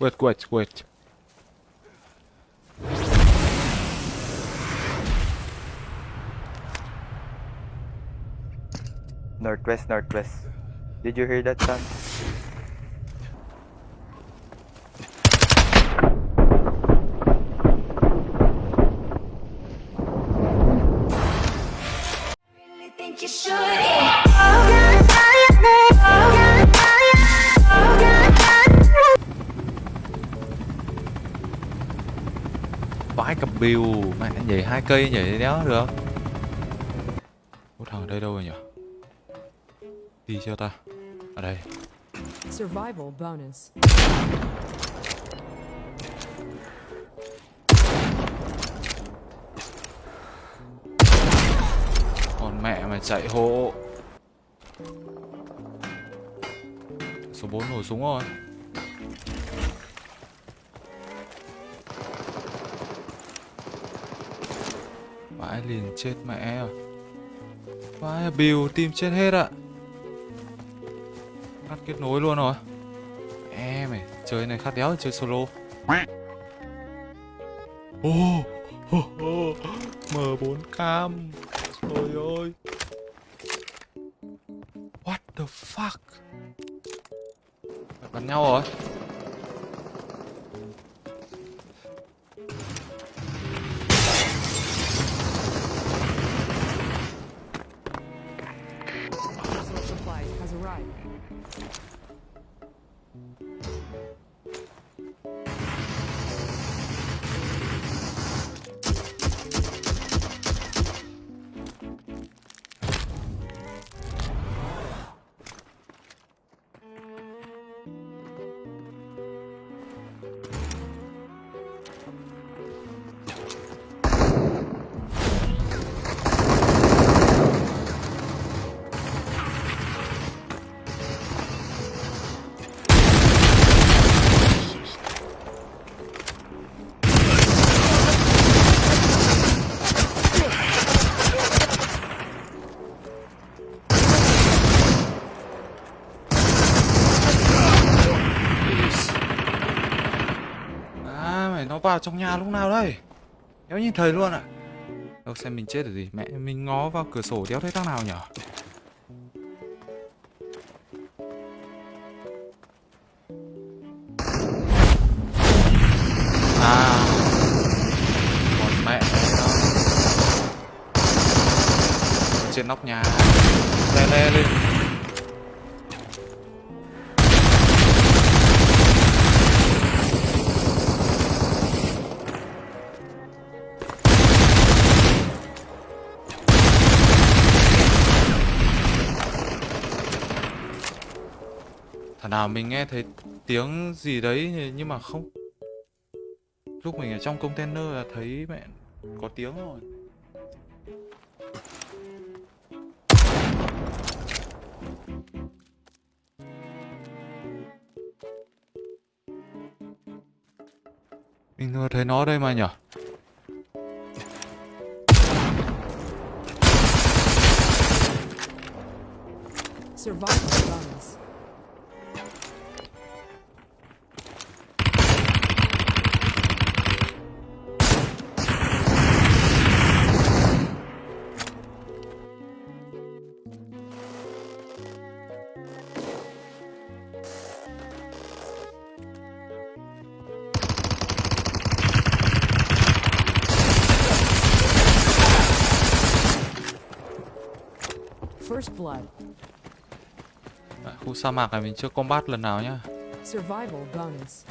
Wait, wait, wait. Northwest, northwest. Did you hear that sound? Bill Mẹ nhảy hai cây nhảy đéo được. Ủa thằng ở đây đâu rồi nhỉ? Đi cho ta. Ở đây. Survival bonus. Còn mẹ mày chạy hộ. Số 4 nổ súng rồi Vãi liền chết mẹ à. Vãi Bill tim chết hết ạ. Cắt kết nối luôn rồi. Mẹ mày Chơi này khát đéo chơi solo. Ô oh, oh, oh. M4 cam Trời ơi. What the fuck? Bắn nhau rồi. Trong nhà lúc nào đây? Đéo nhìn thấy luôn ạ. Đâu xem mình chết được gì, Mẹ mình ngó vào cửa sổ đéo thấy thằng nào nhở? À Còn mẹ nó Trên nóc nhà. Lê lê lên nào, mình nghe thấy tiếng gì đấy, nhưng mà không. Lúc mình ở trong container là thấy mẹ có tiếng rồi. Mình vừa thấy nó đây mà nhở? Survival. First blood. À, Khu sa mạc này mình chưa combat lần nào nhá Survival bonus.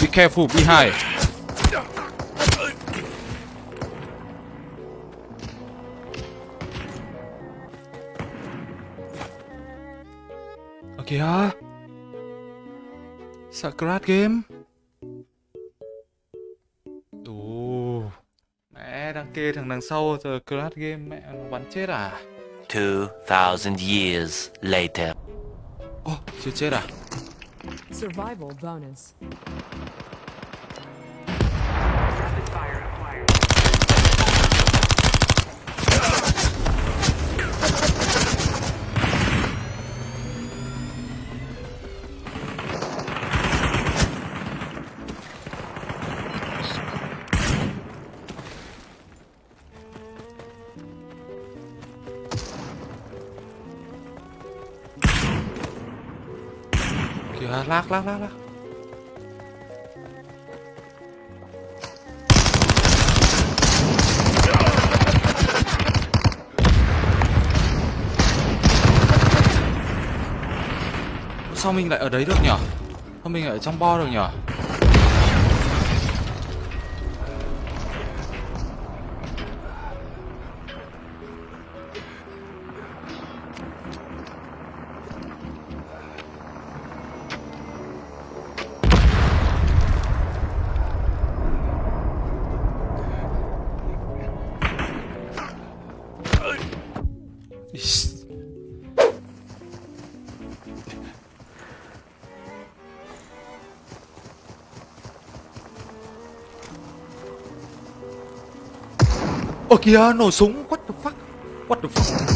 Be careful behind. Ở kìa. Sacrat game. Ồ. Mẹ đằng kia thằng đằng sau giờ crash game mẹ nó bắn chết à? 2000 years later. Ồ, oh, chưa chết à? Survival bonus. Kìa lác lác lác. Sao mình lại ở đấy được nhở? Sao mình lại ở trong bo được nhở? Ơ kìa, nổ súng, what the fuck? What the fuck?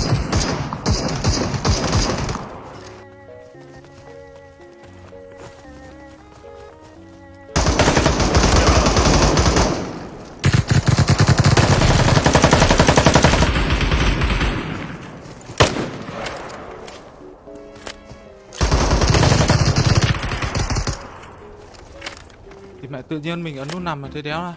Thì mẹ tự nhiên mình ấn nút nằm mà thế đéo à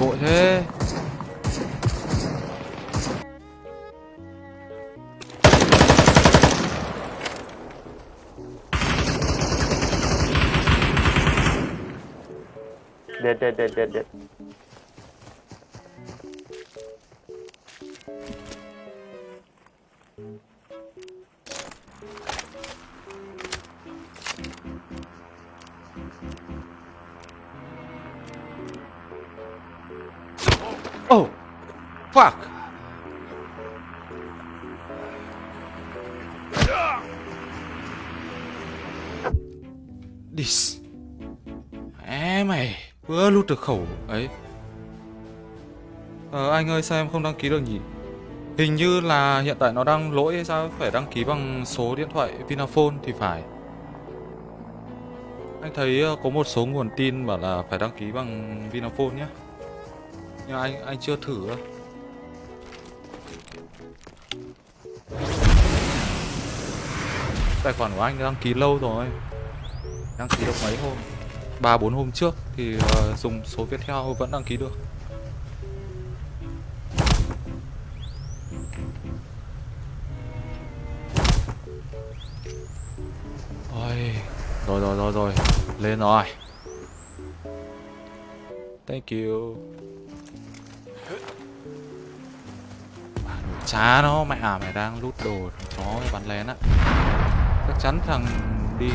Vội thế Dead, dead, dead, dead, dead. Fuck. Dis Mẹ mày. Vừa lút được khẩu ấy. Ờ anh ơi, sao em không đăng ký được nhỉ? Hình như là hiện tại nó đang lỗi hay sao? Phải đăng ký bằng số điện thoại Vinaphone thì phải. Anh thấy ờ, có một số nguồn tin bảo là phải đăng ký bằng Vinaphone nhé Nhưng anh anh chưa thử đâu. Tài khoản của anh đăng ký lâu rồi. Đăng ký được mấy hôm? Ba bốn hôm trước thì uh, dùng số Viettel vẫn đăng ký được. Ôi, rồi rồi rồi rồi lên rồi. Thank you. Chá nó mẹ à mày đang lút đồ chó bắn lén á chắc chắn thằng đi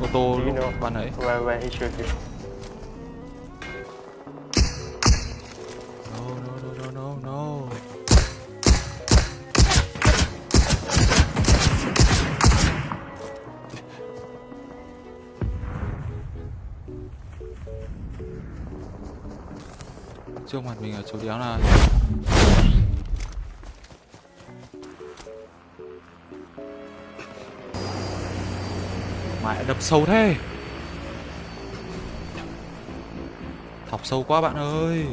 ô tô lúc ban ấy where, where he shoot you? trước mặt mình ở chỗ đéo này đập sâu thế. Thọc sâu quá bạn ơi.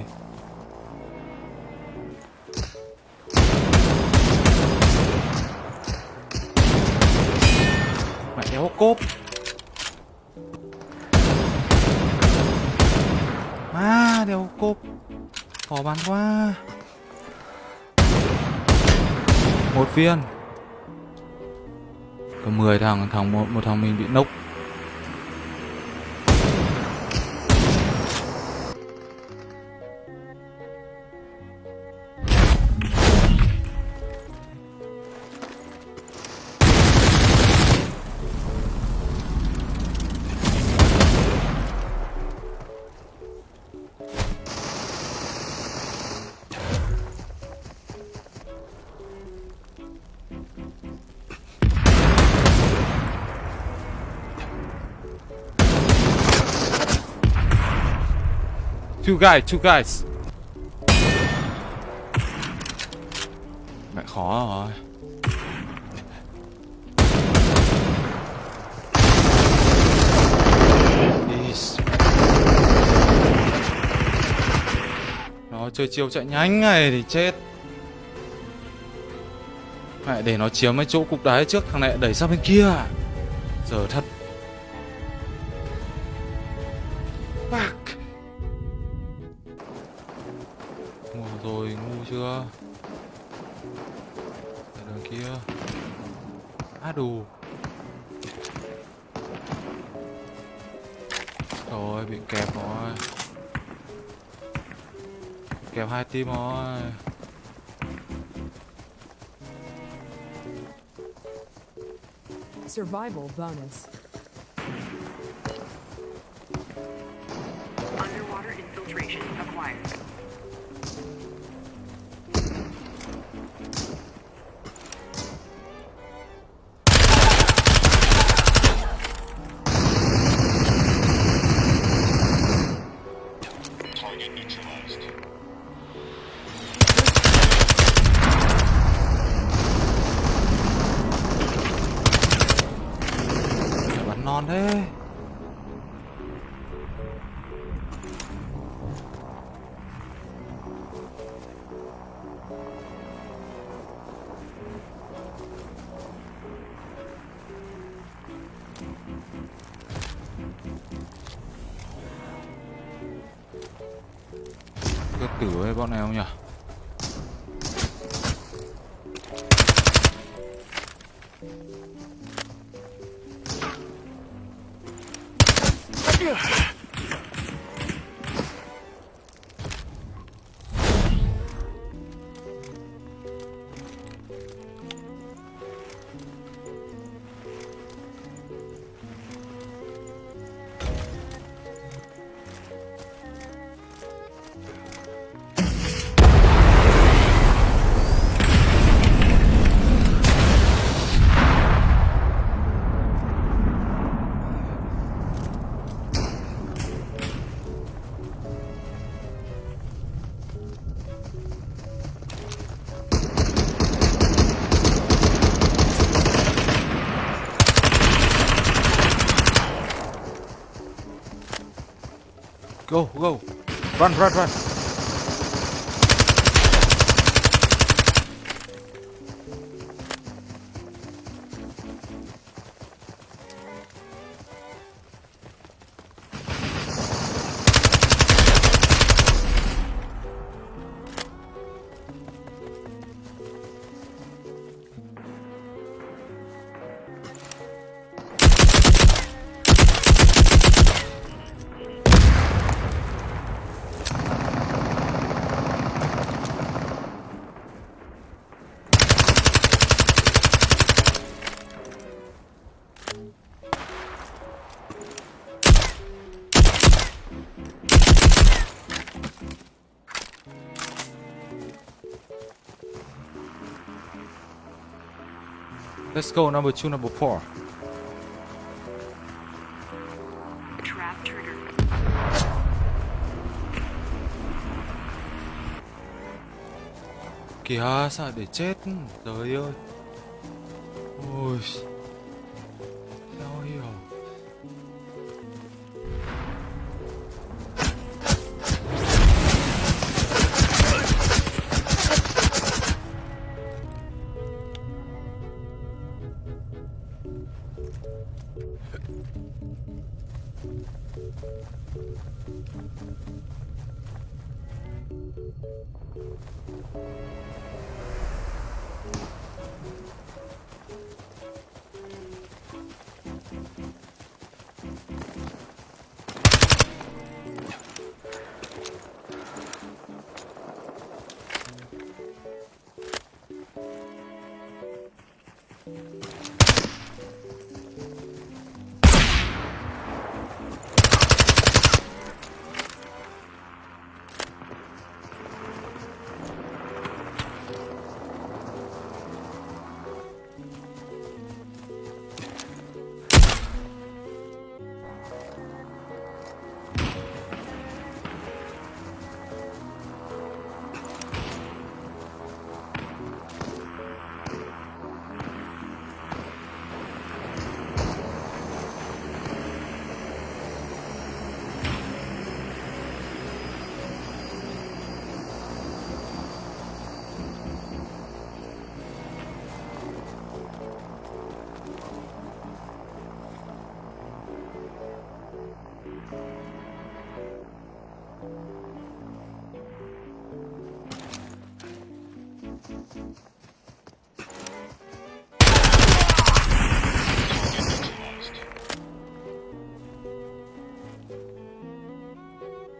Mẹ đéo cốp. À đéo cốp. Khó bắn quá. Một viên. Có 10 thằng, thằng một, một thằng mình bị nốc. Two guys, two guys. Mẹ khó rồi. Is. Nó chơi chiêu chạy nhanh này thì chết. Mẹ để nó chiếm mấy chỗ cục đá trước Thằng này đẩy sang bên kia. Giờ thật Đù. Rồi, bị kẹp rồi. Kẹp hai team rồi. Survival bonus. Underwater infiltration acquired. Cái tử với bọn này không nhỉ? Run, run, run. Let's go, number two, number four. Trap. Kìa, sao để chết? Trời ơi. Ôi.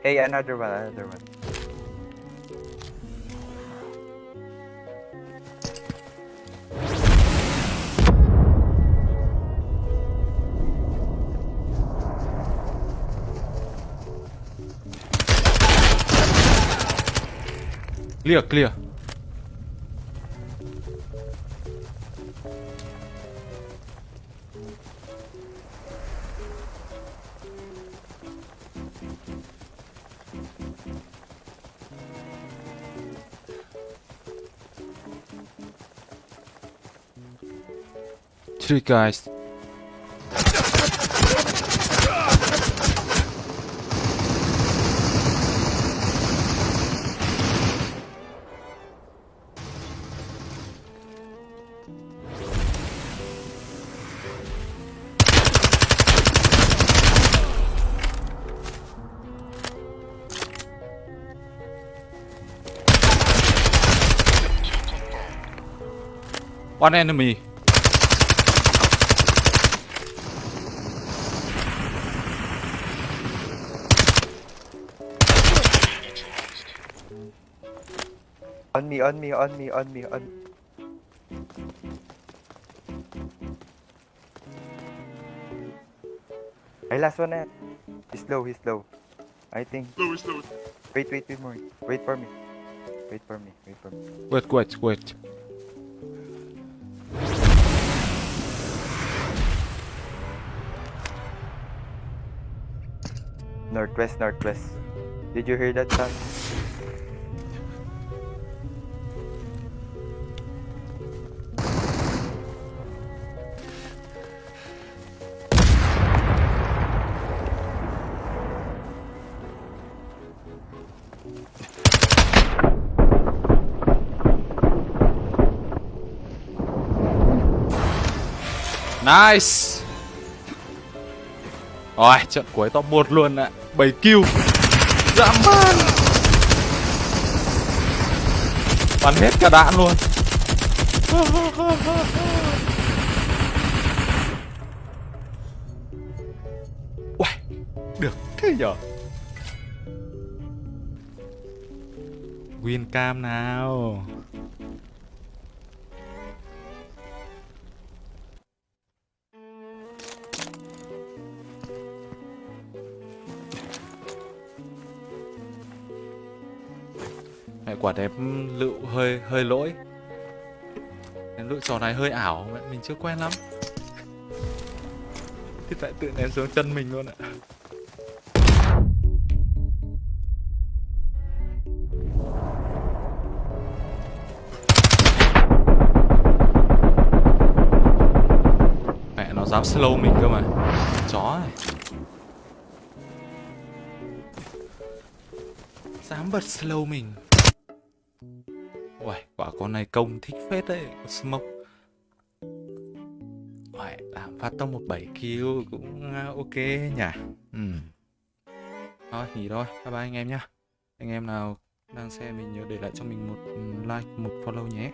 Hey, another one, another one. Clear, clear. Three guys. One enemy. On me, on me, on me, on me, on Ay, last one na. He's low, he's low. I think. Slow, slow. Wait, wait, wait more. Wait for me. Wait for me, wait for me. Wait, wait, wait. Northwest, northwest. Did you hear that sound? Nice. Rồi, trận cuối top 1 luôn ạ. 7 kill. Dã man. Bắn hết cả đạn luôn. Uầy, được thế nhở? Win cam nào. Quả đẹp ừ, lựu hơi hơi lỗi. Cái lựu trò này hơi ảo, mẹ, mình chưa quen lắm. Thì tại tự ném xuống chân mình luôn ạ. Mẹ, nó dám slow mình cơ mà. Chó này Dám bật slow mình. Uầy, quả con này công thích phết đấy, có smoke. Uầy, làm phát tông một 7 kill cũng à, ok nhỉ? Ừ. Thôi, nghỉ thôi, bye bye anh em nhá. Anh em nào đang xem mình nhớ để lại cho mình một ừ, like một follow nhé.